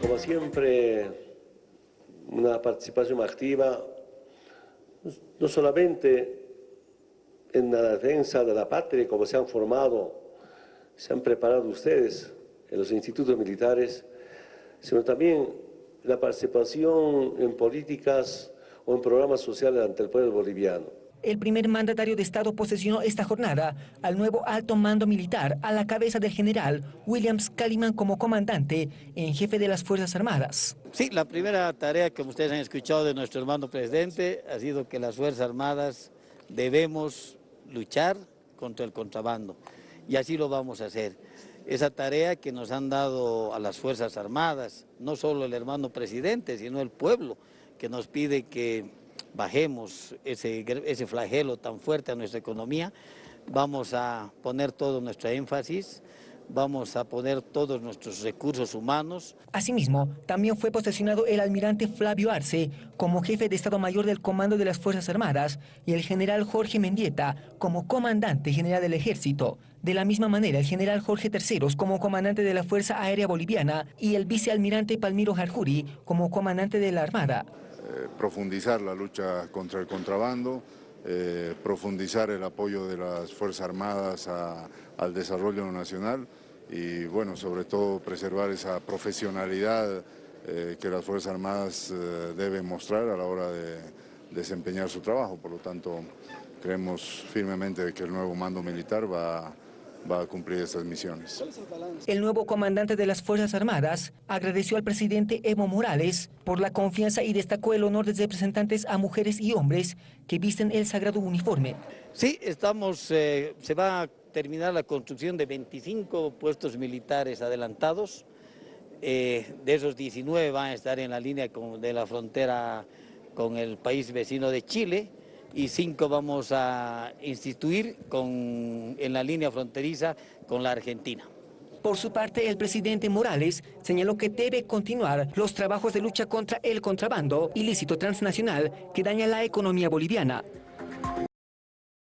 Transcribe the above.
Como siempre, una participación activa, no solamente en la defensa de la patria, como se han formado, se han preparado ustedes en los institutos militares, sino también la participación en políticas o en programas sociales ante el pueblo boliviano. El primer mandatario de Estado posesionó esta jornada al nuevo alto mando militar a la cabeza del general Williams Caliman como comandante en jefe de las Fuerzas Armadas. Sí, la primera tarea que ustedes han escuchado de nuestro hermano presidente ha sido que las Fuerzas Armadas debemos luchar contra el contrabando y así lo vamos a hacer. Esa tarea que nos han dado a las Fuerzas Armadas, no solo el hermano presidente, sino el pueblo, que nos pide que bajemos ese, ese flagelo tan fuerte a nuestra economía, vamos a poner todo nuestro énfasis vamos a poner todos nuestros recursos humanos. Asimismo, también fue posesionado el almirante Flavio Arce como jefe de Estado Mayor del Comando de las Fuerzas Armadas y el general Jorge Mendieta como comandante general del Ejército. De la misma manera, el general Jorge Terceros como comandante de la Fuerza Aérea Boliviana y el vicealmirante Palmiro Jarjuri como comandante de la Armada. Eh, profundizar la lucha contra el contrabando, eh, profundizar el apoyo de las Fuerzas Armadas al desarrollo nacional y bueno, sobre todo preservar esa profesionalidad eh, que las Fuerzas Armadas deben mostrar a la hora de desempeñar su trabajo. Por lo tanto, creemos firmemente que el nuevo mando militar va a va a cumplir esas misiones. El nuevo comandante de las Fuerzas Armadas agradeció al presidente Evo Morales por la confianza y destacó el honor de representantes a mujeres y hombres que visten el sagrado uniforme. Sí, estamos, eh, se va a terminar la construcción de 25 puestos militares adelantados. Eh, de esos 19 van a estar en la línea de la frontera con el país vecino de Chile y cinco vamos a instituir con, en la línea fronteriza con la Argentina. Por su parte, el presidente Morales señaló que debe continuar los trabajos de lucha contra el contrabando ilícito transnacional que daña la economía boliviana.